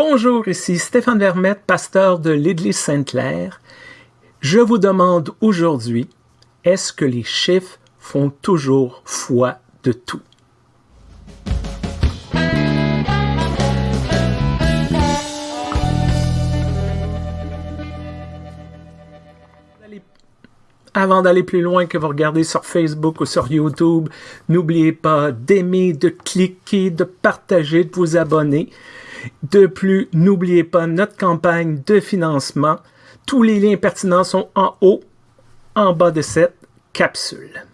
Bonjour, ici Stéphane Vermette, pasteur de l'Église Sainte-Claire. Je vous demande aujourd'hui, est-ce que les chiffres font toujours foi de tout? Avant d'aller plus loin que vous regardez sur Facebook ou sur YouTube, n'oubliez pas d'aimer, de cliquer, de partager, de vous abonner. De plus, n'oubliez pas notre campagne de financement. Tous les liens pertinents sont en haut, en bas de cette capsule.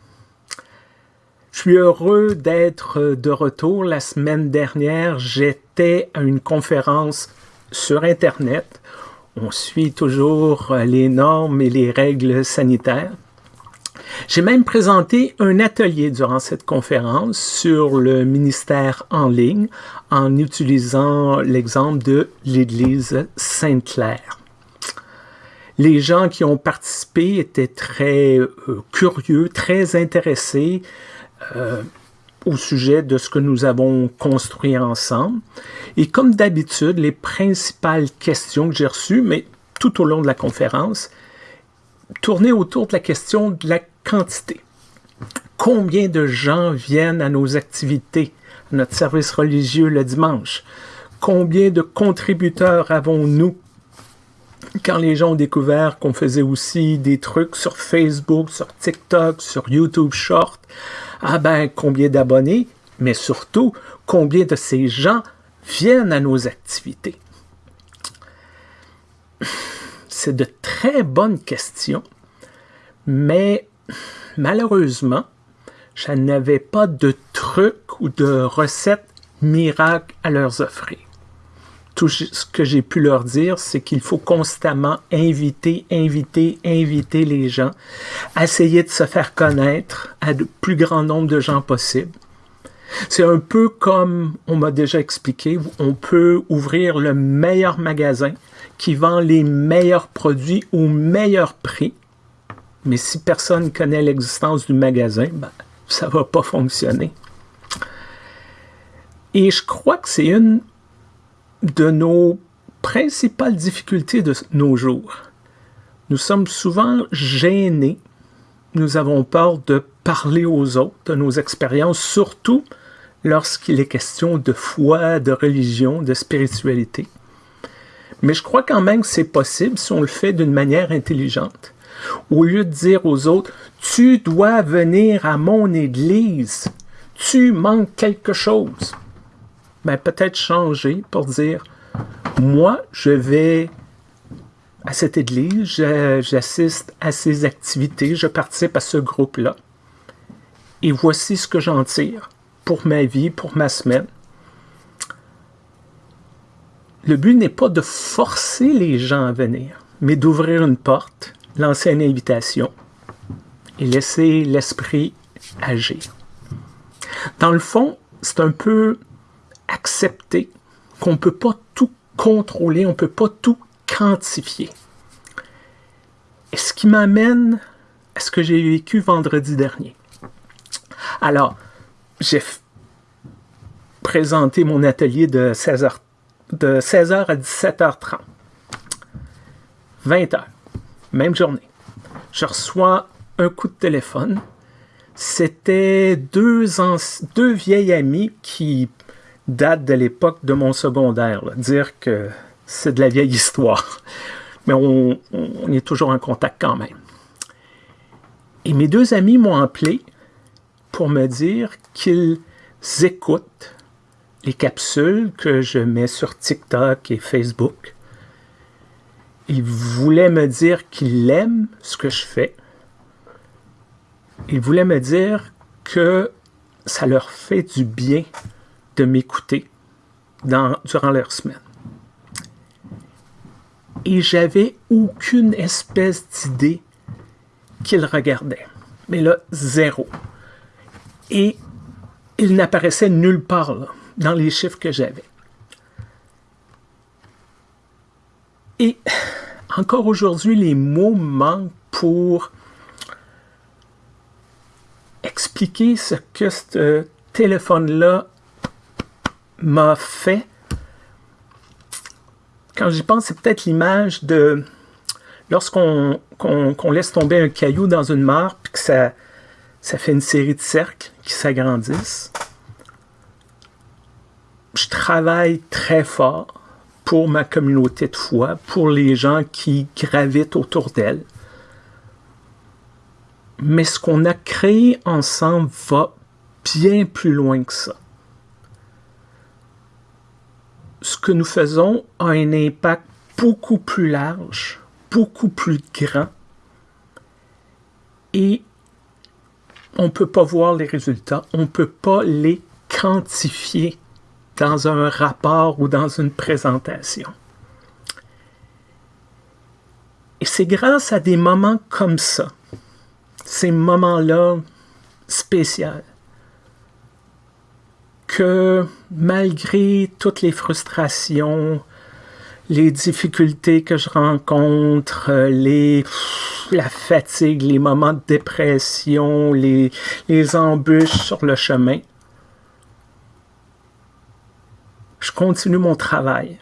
Je suis heureux d'être de retour. La semaine dernière, j'étais à une conférence sur Internet on suit toujours les normes et les règles sanitaires. J'ai même présenté un atelier durant cette conférence sur le ministère en ligne en utilisant l'exemple de l'Église Sainte-Claire. Les gens qui ont participé étaient très euh, curieux, très intéressés. Euh, au sujet de ce que nous avons construit ensemble. Et comme d'habitude, les principales questions que j'ai reçues, mais tout au long de la conférence, tournaient autour de la question de la quantité. Combien de gens viennent à nos activités, à notre service religieux le dimanche? Combien de contributeurs avons-nous? Quand les gens ont découvert qu'on faisait aussi des trucs sur Facebook, sur TikTok, sur YouTube Short, ah ben, combien d'abonnés, mais surtout, combien de ces gens viennent à nos activités? C'est de très bonnes questions, mais malheureusement, je n'avais pas de trucs ou de recettes miracles à leur offrir tout ce que j'ai pu leur dire, c'est qu'il faut constamment inviter, inviter, inviter les gens, essayer de se faire connaître à le plus grand nombre de gens possible. C'est un peu comme on m'a déjà expliqué, on peut ouvrir le meilleur magasin qui vend les meilleurs produits au meilleur prix, mais si personne connaît l'existence du magasin, ben, ça va pas fonctionner. Et je crois que c'est une de nos principales difficultés de nos jours. Nous sommes souvent gênés, nous avons peur de parler aux autres de nos expériences, surtout lorsqu'il est question de foi, de religion, de spiritualité. Mais je crois quand même que c'est possible si on le fait d'une manière intelligente. Au lieu de dire aux autres, tu dois venir à mon église, tu manques quelque chose ben, peut-être changer pour dire, moi, je vais à cette église, j'assiste à ces activités, je participe à ce groupe-là. Et voici ce que j'en tire pour ma vie, pour ma semaine. Le but n'est pas de forcer les gens à venir, mais d'ouvrir une porte, lancer une invitation et laisser l'esprit agir. Dans le fond, c'est un peu accepter qu'on ne peut pas tout contrôler, on ne peut pas tout quantifier. Et ce qui m'amène à ce que j'ai vécu vendredi dernier. Alors, j'ai présenté mon atelier de 16h, de 16h à 17h30. 20h, même journée. Je reçois un coup de téléphone. C'était deux, vieilles amies qui date de l'époque de mon secondaire. Dire que c'est de la vieille histoire. Mais on, est toujours en contact quand même. Et mes deux amis m'ont appelé pour me dire qu'ils écoutent les capsules que je mets sur TikTok et Facebook. Ils voulaient me dire qu'ils aiment ce que je fais. Ils voulaient me dire que ça leur fait du bien de m'écouter durant leur semaine. Et j'avais aucune espèce d'idée qu'ils regardaient. Mais là, zéro. Et il n'apparaissait nulle part dans les chiffres que j'avais. Et encore aujourd'hui, les mots manquent pour expliquer ce que ce téléphone-là m'a fait quand j'y pense, c'est peut-être l'image de lorsqu'on laisse tomber un caillou dans une mare, puis que ça, ça fait une série de cercles qui s'agrandissent. Je travaille très fort pour ma communauté de foi, pour les gens qui gravitent autour d'elle. Mais ce qu'on a créé ensemble va bien plus loin que ça. Ce que nous faisons a un impact beaucoup plus large, beaucoup plus grand. Et on ne peut pas voir les résultats, on ne peut pas les quantifier dans un rapport ou dans une présentation. Et c'est grâce à des moments comme ça, ces moments-là spéciaux, que malgré toutes les frustrations, les difficultés que je rencontre, les, la fatigue, les moments de dépression, les, les embûches sur le chemin, je continue mon travail.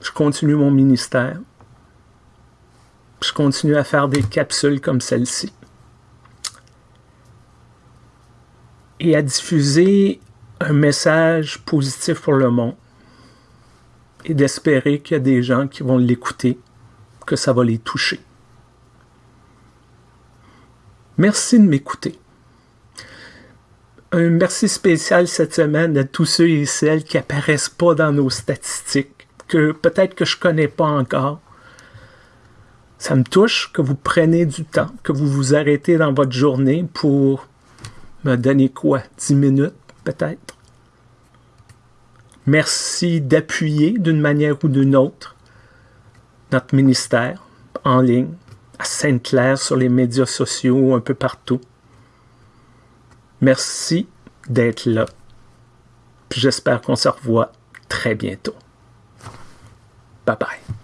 Je continue mon ministère. Je continue à faire des capsules comme celle-ci. Et à diffuser un message positif pour le monde. Et d'espérer qu'il y a des gens qui vont l'écouter, que ça va les toucher. Merci de m'écouter un merci spécial cette semaine à tous ceux et celles qui apparaissent pas dans nos statistiques, que peut-être que je connais pas encore. Ça me touche que vous preniez du temps, que vous vous arrêtez dans votre journée pour me donner quoi, 10 minutes peut-être? Merci d'appuyer d'une manière ou d'une autre notre ministère en ligne, à Sainte-Claire, sur les médias sociaux, un peu partout. Merci d'être là. J'espère qu'on se revoit très bientôt. Bye bye.